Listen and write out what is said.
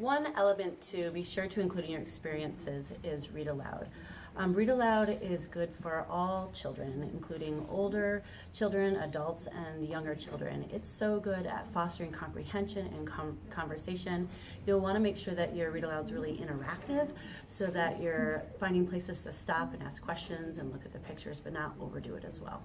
One element to be sure to include in your experiences is read aloud. Um, read aloud is good for all children, including older children, adults, and younger children. It's so good at fostering comprehension and com- conversation. You'll want to make sure that your read aloud is really interactive so that you're finding places to stop and ask questions and look at the pictures, but not overdo it as well.